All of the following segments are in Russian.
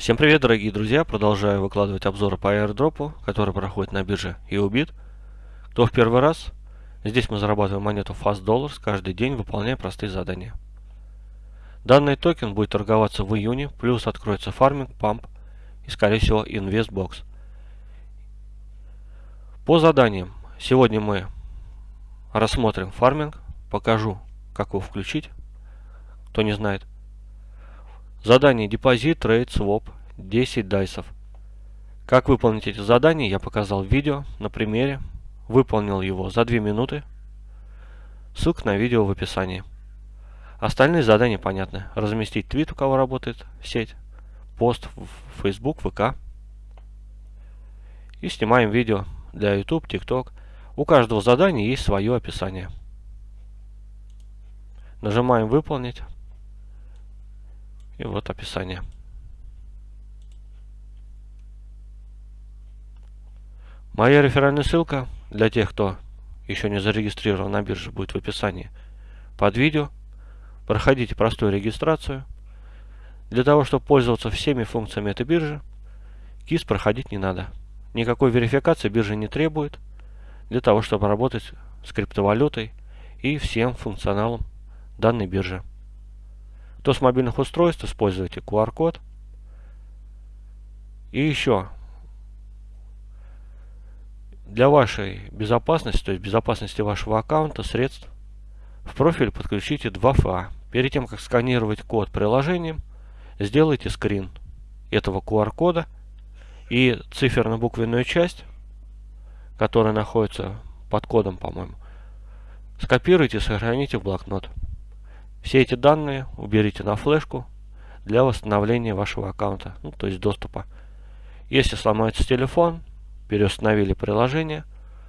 Всем привет, дорогие друзья! Продолжаю выкладывать обзоры по airdrop, который проходит на бирже YoBit. Кто в первый раз? Здесь мы зарабатываем монету Fast Dollars каждый день, выполняя простые задания. Данный токен будет торговаться в июне, плюс откроется фарминг, памп и, скорее всего, InvestBox. По заданиям. Сегодня мы рассмотрим фарминг, покажу, как его включить, кто не знает. Задание депозит, трейд, своп, 10 дайсов. Как выполнить эти задания, я показал в видео на примере. Выполнил его за 2 минуты. Ссылка на видео в описании. Остальные задания понятны. Разместить твит, у кого работает сеть, пост в Facebook, ВК. И снимаем видео для YouTube, TikTok. У каждого задания есть свое описание. Нажимаем «Выполнить». И вот описание. Моя реферальная ссылка для тех, кто еще не зарегистрирован на бирже, будет в описании под видео. Проходите простую регистрацию. Для того, чтобы пользоваться всеми функциями этой биржи, КИС проходить не надо. Никакой верификации биржа не требует для того, чтобы работать с криптовалютой и всем функционалом данной биржи. Кто с мобильных устройств, используйте QR-код. И еще, для вашей безопасности, то есть безопасности вашего аккаунта, средств, в профиль подключите 2FA. Перед тем, как сканировать код приложением, сделайте скрин этого QR-кода и циферно-буквенную часть, которая находится под кодом, по-моему, скопируйте и сохраните в блокнот. Все эти данные уберите на флешку для восстановления вашего аккаунта, ну, то есть доступа. Если сломается телефон, переустановили приложение,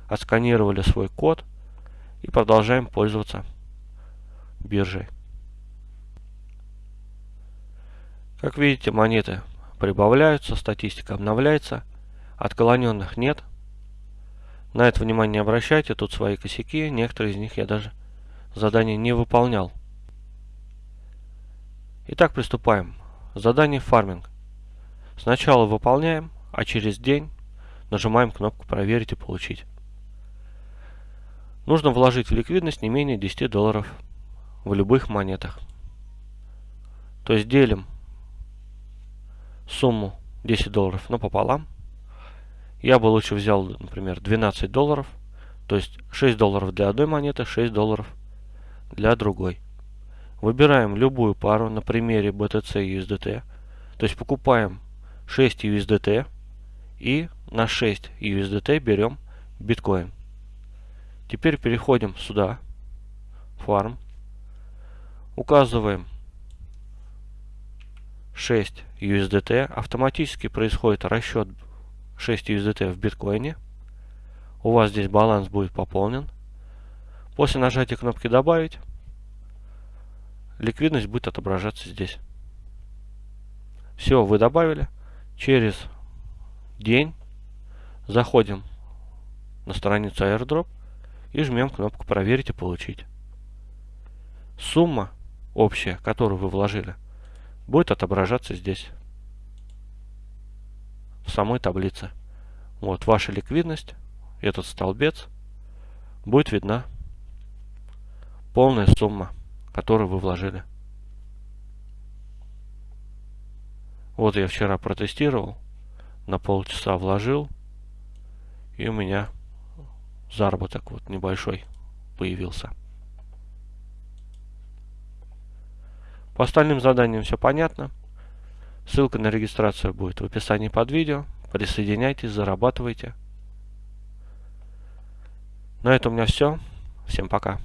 отсканировали свой код и продолжаем пользоваться биржей. Как видите, монеты прибавляются, статистика обновляется, отклоненных нет. На это внимание не обращайте, тут свои косяки, некоторые из них я даже задание не выполнял. Итак, приступаем. Задание фарминг. Сначала выполняем, а через день нажимаем кнопку «Проверить и получить». Нужно вложить в ликвидность не менее 10 долларов в любых монетах. То есть делим сумму 10 долларов напополам. Я бы лучше взял, например, 12 долларов. То есть 6 долларов для одной монеты, 6 долларов для другой. Выбираем любую пару на примере BTC USDT. То есть покупаем 6 USDT и на 6 USDT берем биткоин. Теперь переходим сюда, фарм. Указываем 6 USDT. Автоматически происходит расчет 6 USDT в биткоине. У вас здесь баланс будет пополнен. После нажатия кнопки «Добавить» ликвидность будет отображаться здесь. Все, вы добавили. Через день заходим на страницу airdrop и жмем кнопку проверить и получить. Сумма общая, которую вы вложили, будет отображаться здесь, в самой таблице. Вот ваша ликвидность, этот столбец, будет видна полная сумма которую вы вложили. Вот я вчера протестировал, на полчаса вложил, и у меня заработок вот небольшой появился. По остальным заданиям все понятно. Ссылка на регистрацию будет в описании под видео. Присоединяйтесь, зарабатывайте. На этом у меня все. Всем пока.